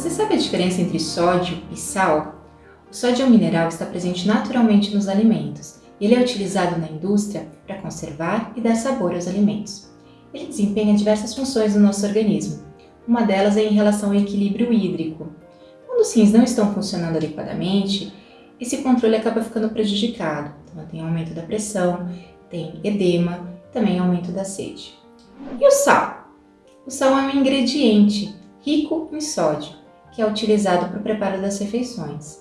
Você sabe a diferença entre sódio e sal? O sódio é um mineral que está presente naturalmente nos alimentos ele é utilizado na indústria para conservar e dar sabor aos alimentos. Ele desempenha diversas funções no nosso organismo. Uma delas é em relação ao equilíbrio hídrico. Quando os rins não estão funcionando adequadamente, esse controle acaba ficando prejudicado. Então, tem aumento da pressão, tem edema, também aumento da sede. E o sal? O sal é um ingrediente rico em sódio, que é utilizado para o preparo das refeições.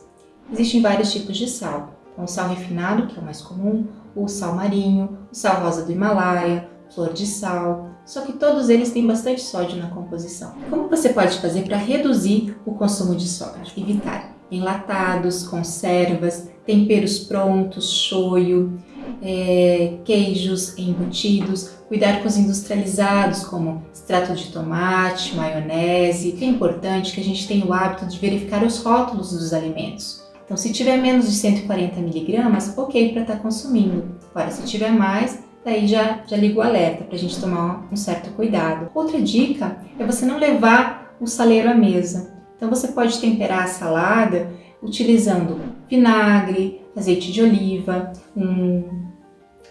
Existem vários tipos de sal, então, o sal refinado, que é o mais comum, o sal marinho, o sal rosa do Himalaia, flor de sal, só que todos eles têm bastante sódio na composição. Como você pode fazer para reduzir o consumo de sódio? Evitar enlatados, conservas, temperos prontos, shoyu, é, queijos embutidos, cuidar com os industrializados, como extrato de tomate, maionese. É importante que a gente tenha o hábito de verificar os rótulos dos alimentos. Então, se tiver menos de 140 miligramas, ok para estar tá consumindo. Agora, se tiver mais, daí já, já liga o alerta para a gente tomar um certo cuidado. Outra dica é você não levar o saleiro à mesa. Então, você pode temperar a salada utilizando vinagre, azeite de oliva, um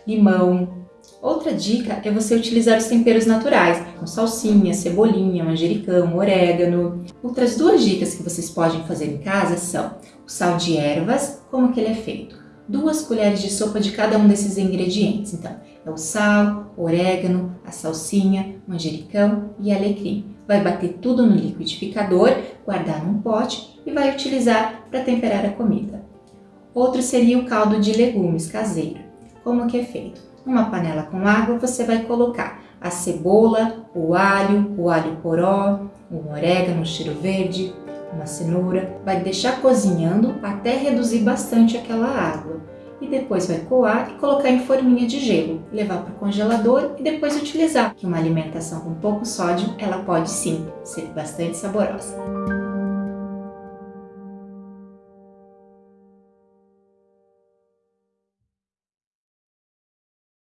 limão. Outra dica é você utilizar os temperos naturais, com salsinha, cebolinha, manjericão, orégano. Outras duas dicas que vocês podem fazer em casa são o sal de ervas, como que ele é feito? Duas colheres de sopa de cada um desses ingredientes. Então, é o sal, orégano, a salsinha, manjericão e alecrim. Vai bater tudo no liquidificador, guardar num pote e vai utilizar para temperar a comida. Outro seria o caldo de legumes caseiro. Como que é feito? Numa panela com água, você vai colocar a cebola, o alho, o alho poró, o orégano, o cheiro verde, uma cenoura, vai deixar cozinhando até reduzir bastante aquela água. E depois vai coar e colocar em forminha de gelo, levar para o congelador e depois utilizar. Que uma alimentação com pouco sódio, ela pode sim ser bastante saborosa.